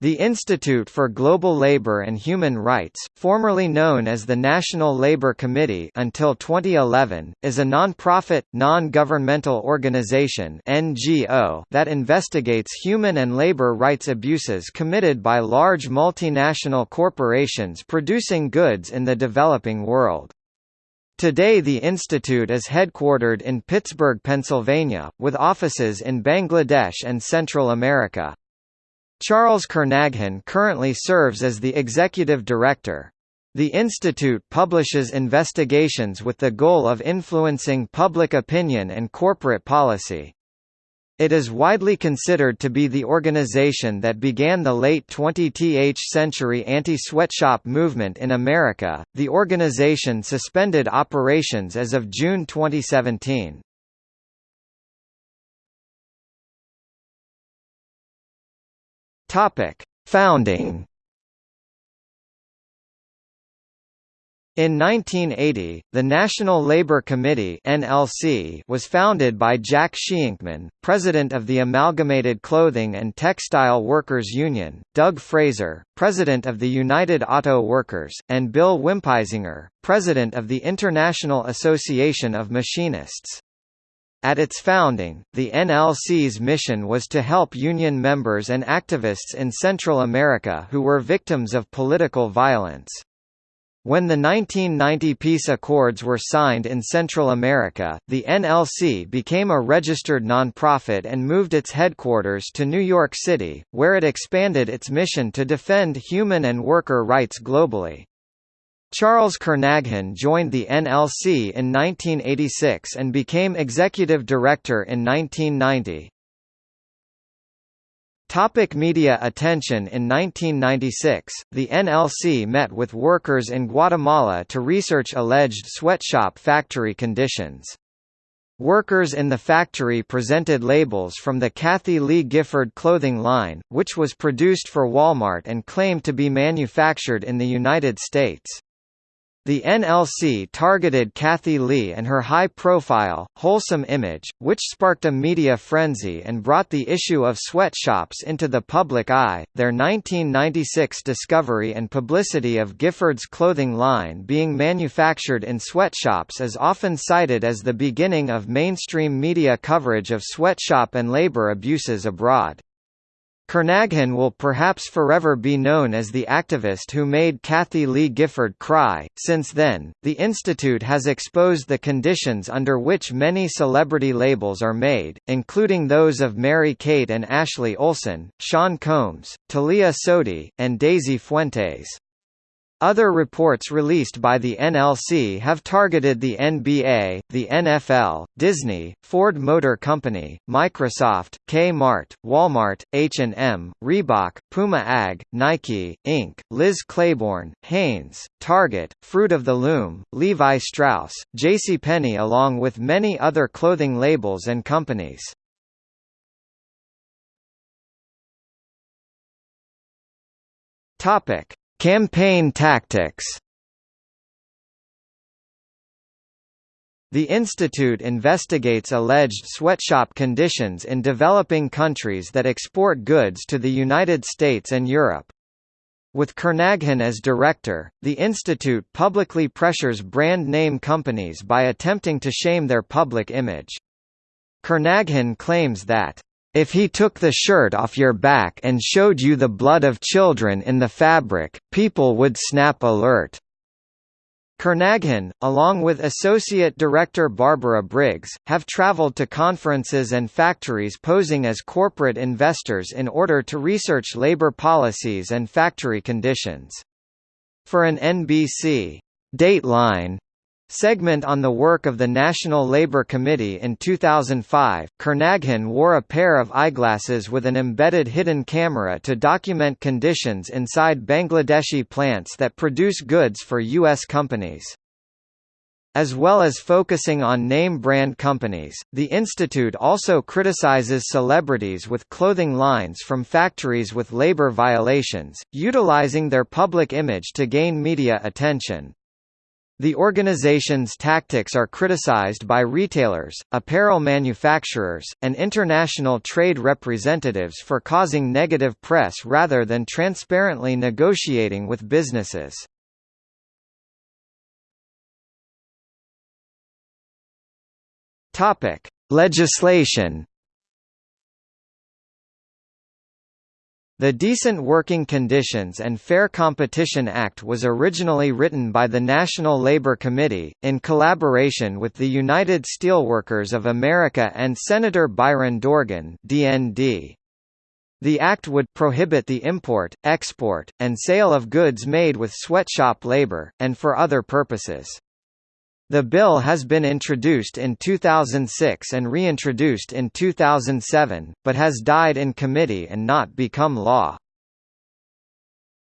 The Institute for Global Labor and Human Rights, formerly known as the National Labor Committee until 2011, is a non-profit, non-governmental organization (NGO) that investigates human and labor rights abuses committed by large multinational corporations producing goods in the developing world. Today the institute is headquartered in Pittsburgh, Pennsylvania, with offices in Bangladesh and Central America. Charles Kernaghan currently serves as the executive director. The institute publishes investigations with the goal of influencing public opinion and corporate policy. It is widely considered to be the organization that began the late 20th century anti-sweatshop movement in America. The organization suspended operations as of June 2017. Topic: Founding. In 1980, the National Labour Committee (NLC) was founded by Jack Sheinkman, president of the Amalgamated Clothing and Textile Workers Union, Doug Fraser, president of the United Auto Workers, and Bill Winpisinger, president of the International Association of Machinists. At its founding, the NLC's mission was to help union members and activists in Central America who were victims of political violence. When the 1990 peace accords were signed in Central America, the NLC became a registered nonprofit and moved its headquarters to New York City, where it expanded its mission to defend human and worker rights globally. Charles Kernaghan joined the NLC in 1986 and became executive director in 1990. Topic media attention In 1996, the NLC met with workers in Guatemala to research alleged sweatshop factory conditions. Workers in the factory presented labels from the Kathie Lee Gifford clothing line, which was produced for Walmart and claimed to be manufactured in the United States. The NLC targeted Kathie Lee and her high-profile, wholesome image, which sparked a media frenzy and brought the issue of sweatshops into the public eye. Their 1996 discovery and publicity of Gifford's clothing line being manufactured in sweatshops is often cited as the beginning of mainstream media coverage of sweatshop and labor abuses abroad. Kernaghan will perhaps forever be known as the activist who made Kathie Lee Gifford cry. Since then, the Institute has exposed the conditions under which many celebrity labels are made, including those of Mary-Kate and Ashley Olsen, Sean Combs, Thalía Sodi, and Daisy Fuentes. Other reports released by the NLC have targeted the NBA, the NFL, Disney, Ford Motor Company, Microsoft, K-Mart, Walmart, H&M, Reebok, Puma AG, Nike, Inc., Liz Claiborne, Hanes, Target, Fruit of the Loom, Levi Strauss, JCPenney along with many other clothing labels and companies. Topic Campaign tactics The institute investigates alleged sweatshop conditions in developing countries that export goods to the United States and Europe. With Kernaghan as director, the institute publicly pressures brand name companies by attempting to shame their public image. Kernaghan claims that if he took the shirt off your back and showed you the blood of children in the fabric, people would snap alert. Kernaghan, along with Associate Director Barbara Briggs, have traveled to conferences and factories posing as corporate investors in order to research labor policies and factory conditions. For an NBC Dateline segment on the work of the National Labour Committee in 2005, Kernaghan wore a pair of eyeglasses with an embedded hidden camera to document conditions inside Bangladeshi plants that produce goods for U.S. companies. As well as focusing on name-brand companies, the institute also criticizes celebrities with clothing lines from factories with labor violations, utilizing their public image to gain media attention. The organization's tactics are criticized by retailers, apparel manufacturers, and international trade representatives for causing negative press rather than transparently negotiating with businesses. Legislation The Decent Working Conditions and Fair Competition Act was originally written by the National Labor Committee, in collaboration with the United Steelworkers of America and Senator Byron Dorgan DND. The act would prohibit the import, export, and sale of goods made with sweatshop labor, and for other purposes. The bill has been introduced in 2006 and reintroduced in 2007, but has died in committee and not become law.